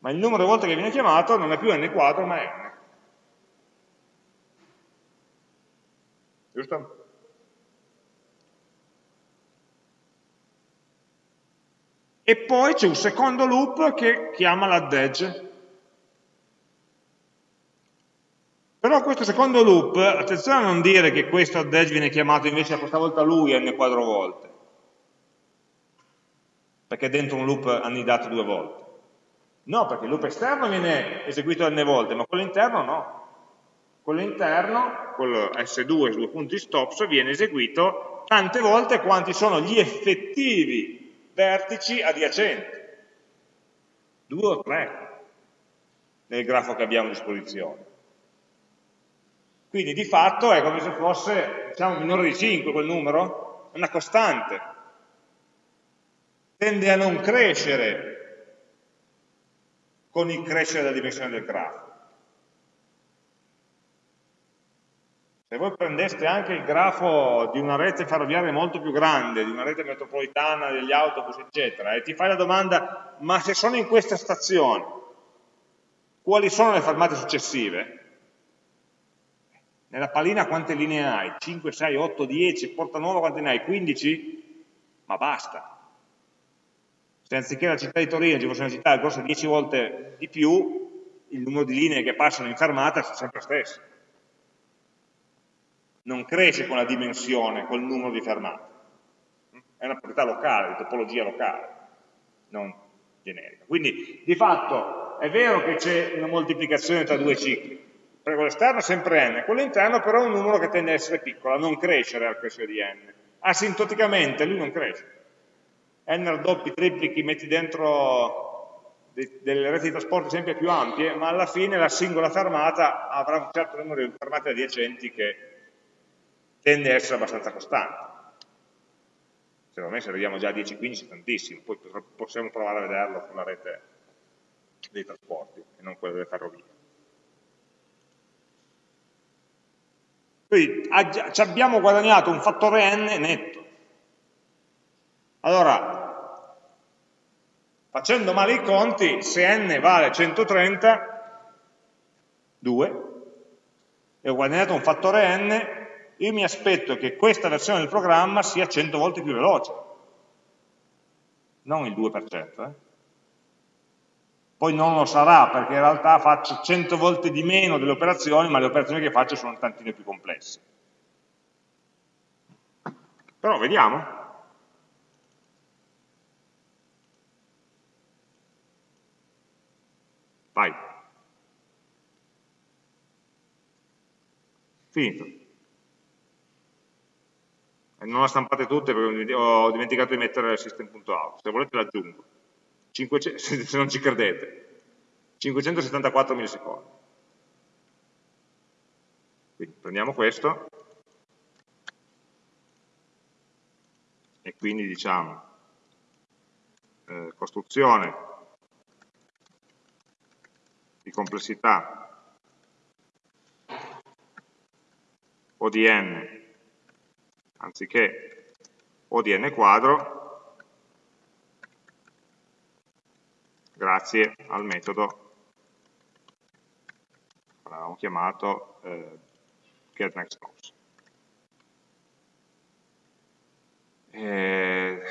ma il numero di volte che viene chiamato non è più n quadro ma è n. Giusto? e poi c'è un secondo loop che chiama l'add edge. Però questo secondo loop, attenzione a non dire che questo add edge viene chiamato invece questa volta lui n quattro volte, perché dentro un loop annidato due volte. No, perché il loop esterno viene eseguito n volte, ma quello interno no. Quello interno, quello S2, due punti stops, viene eseguito tante volte quanti sono gli effettivi vertici adiacenti. Due o tre nel grafo che abbiamo a disposizione. Quindi di fatto è come se fosse diciamo, minore di 5 quel numero, è una costante. Tende a non crescere con il crescere della dimensione del grafo. Se voi prendeste anche il grafo di una rete ferroviaria molto più grande, di una rete metropolitana, degli autobus, eccetera, e ti fai la domanda, ma se sono in questa stazione, quali sono le fermate successive? Nella pallina quante linee hai? 5, 6, 8, 10, Porta Nuova quante ne hai? 15? Ma basta. Se anziché la città di Torino ci fosse una città grossa 10 volte di più, il numero di linee che passano in fermata è sempre lo stesso. Non cresce con la dimensione, col numero di fermate. È una proprietà locale, di topologia locale, non generica. Quindi, di fatto, è vero che c'è una moltiplicazione tra due cicli, perché quello esterno è sempre n, quello interno però è un numero che tende a essere piccolo, a non crescere al crescere di n. Asintoticamente lui non cresce n raddoppi, triplichi, metti dentro delle reti di trasporto sempre più ampie, ma alla fine la singola fermata avrà un certo numero di fermate adiacenti che tende a essere abbastanza costante. Secondo me se arriviamo già a 10-15 tantissimo, poi possiamo provare a vederlo sulla rete dei trasporti e non quella delle ferrovie. Quindi ci abbiamo guadagnato un fattore n netto. Allora, Facendo male i conti, se n vale 130, 2, e ho guadagnato un fattore n, io mi aspetto che questa versione del programma sia 100 volte più veloce, non il 2%. Eh. Poi non lo sarà, perché in realtà faccio 100 volte di meno delle operazioni, ma le operazioni che faccio sono un tantino più complesse. Però vediamo. Vai. Finito. E non la stampate tutte perché ho dimenticato di mettere system.out. Se volete l'aggiungo. Se non ci credete. 574 millisecondi. Quindi prendiamo questo e quindi diciamo eh, costruzione di complessità O di n anziché O di n quadro grazie al metodo che avevamo chiamato eh, getNextComes. Eh,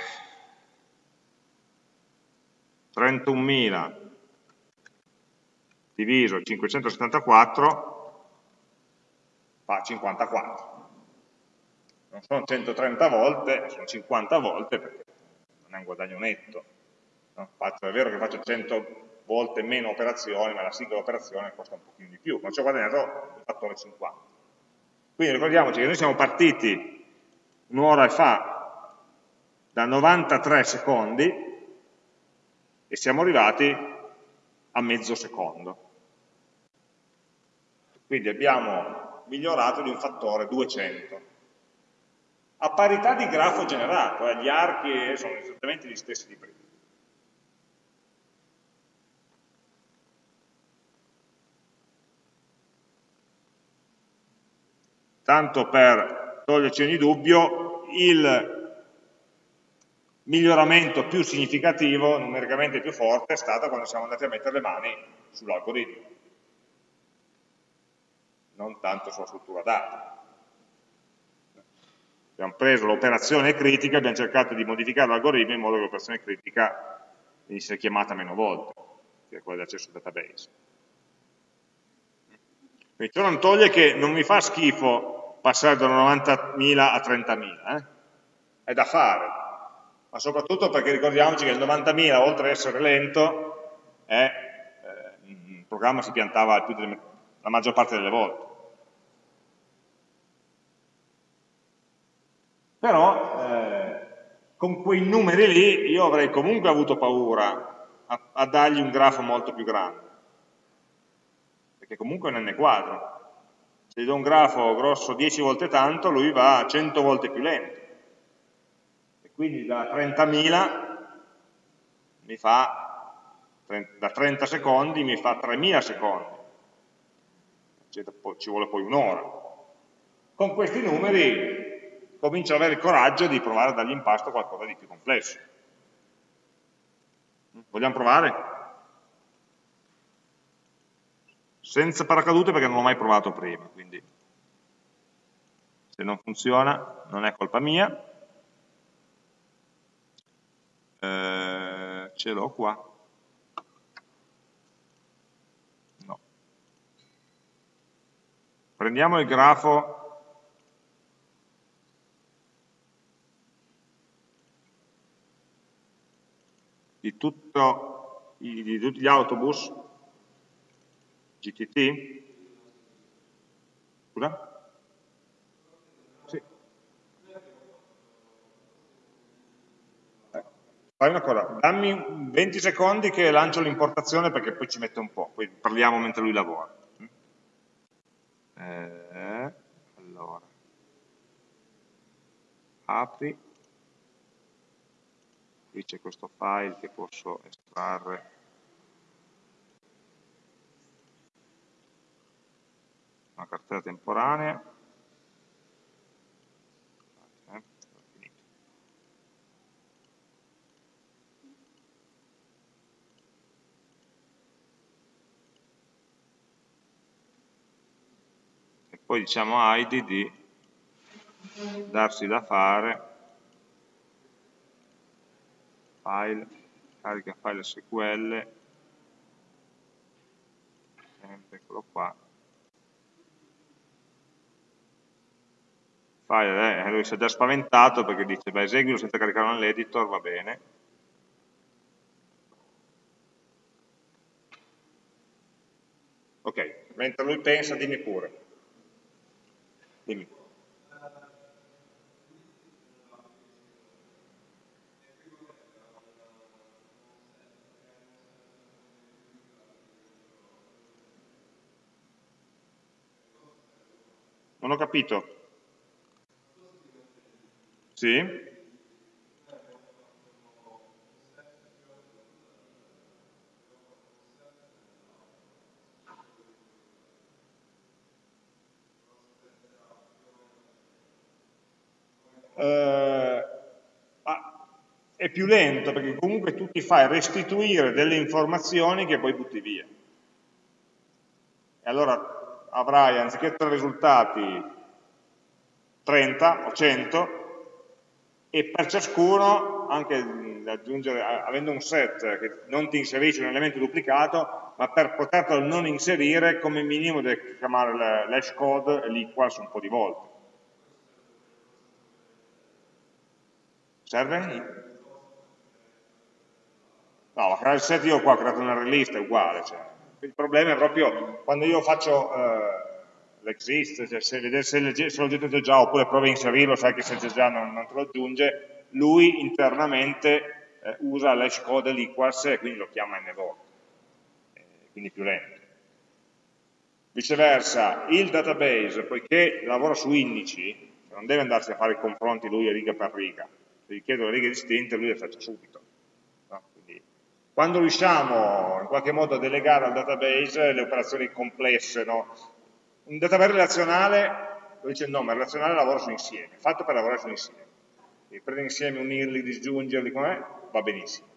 31.000 diviso 574 fa 54. Non sono 130 volte, sono 50 volte perché non è un guadagno netto. No? Faccio, è vero che faccio 100 volte meno operazioni, ma la singola operazione costa un pochino di più, ma ci ho guadagnato il fattore 50. Quindi ricordiamoci che noi siamo partiti un'ora fa da 93 secondi e siamo arrivati a mezzo secondo. Quindi abbiamo migliorato di un fattore 200. A parità di grafo generato, eh, gli archi sono esattamente gli stessi di prima. Tanto per toglierci ogni dubbio, il miglioramento più significativo, numericamente più forte, è stato quando siamo andati a mettere le mani sull'algoritmo non tanto sulla struttura data. Abbiamo preso l'operazione critica, abbiamo cercato di modificare l'algoritmo in modo che l'operazione critica essere chiamata meno volte, che è quella di accesso al database. Quindi ciò non toglie che non mi fa schifo passare da 90.000 a 30.000, eh? è da fare, ma soprattutto perché ricordiamoci che il 90.000, oltre ad essere lento, è, eh, il programma si piantava delle, la maggior parte delle volte. Però eh, con quei numeri lì io avrei comunque avuto paura a, a dargli un grafo molto più grande perché comunque è un n quadro. Se gli do un grafo grosso 10 volte tanto, lui va 100 volte più lento. E quindi da 30.000 mi fa, da 30 secondi mi fa 3.000 secondi. Ci vuole poi un'ora. Con questi numeri comincio ad avere il coraggio di provare a dargli in qualcosa di più complesso. Vogliamo provare? Senza paracadute perché non l'ho mai provato prima, quindi. Se non funziona non è colpa mia, eh, ce l'ho qua, no. Prendiamo il grafo. Di, tutto, di tutti gli autobus GTT? Scusa? Sì. Eh, fai una cosa, dammi 20 secondi che lancio l'importazione perché poi ci mette un po', poi parliamo mentre lui lavora. Eh, allora, apri, qui c'è questo file che posso estrarre una cartella temporanea, e poi diciamo a ID di darsi da fare. File, carica file SQL, sempre eccolo qua, file, eh, lui si è già spaventato perché dice, beh, eseguilo senza caricarlo nell'editor, va bene. Ok, mentre lui pensa, dimmi pure. Dimmi. Non ho capito. Sì? Eh, è più lento perché comunque tu ti fai restituire delle informazioni che poi butti via. E allora avrai anziché tre risultati 30 o 100, e per ciascuno, anche aggiungere, avendo un set che non ti inserisce un elemento duplicato, ma per poterlo non inserire come minimo devi chiamare l'hash code e l'equals un po' di volte. Serve? No, ma creare il set io qua ho creato una release, è uguale. Cioè. Il problema è proprio quando io faccio... Eh, l'exist, cioè se, vedere se, l'oggetto c'è già oppure provi a inserirlo, sai che se c'è già non, non, te lo aggiunge, lui internamente eh, usa l'hash code l'equals e quindi lo chiama n volte, eh, quindi più lento. Viceversa, il database, poiché lavora su indici, non deve andarsi a fare i confronti lui riga per riga, se gli chiedo le righe distinte lui le faccia subito. Quando riusciamo in qualche modo a delegare al database le operazioni complesse, no? Un database relazionale, lo dice il nome, relazionale lavora su insieme, fatto per lavorare su insieme. Quindi prendere insieme, unirli, disgiungerli, com'è? Va benissimo.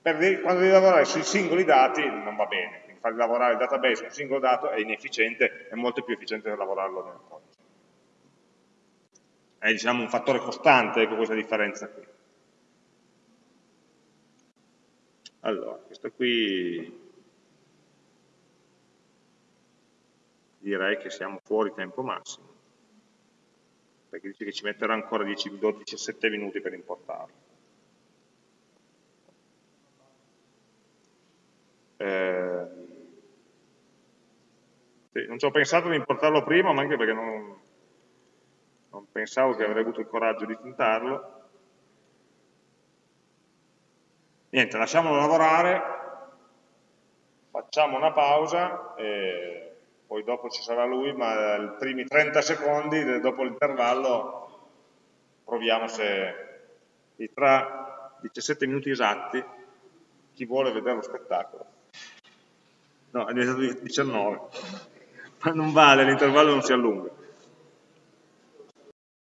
Per, quando devi lavorare sui singoli dati non va bene, quindi far lavorare il database su un singolo dato è inefficiente, è molto più efficiente lavorarlo nel codice. È diciamo, un fattore costante ecco questa differenza qui. Allora, questo qui direi che siamo fuori tempo massimo, perché dice che ci metterà ancora 10, 12, 17 minuti per importarlo. Eh, sì, non ci ho pensato di importarlo prima, ma anche perché non, non pensavo che avrei avuto il coraggio di tentarlo. Niente, lasciamolo lavorare, facciamo una pausa e poi dopo ci sarà lui, ma i primi 30 secondi dopo l'intervallo proviamo se tra 17 minuti esatti chi vuole vedere lo spettacolo. No, è diventato 19. Ma non vale, l'intervallo non si allunga.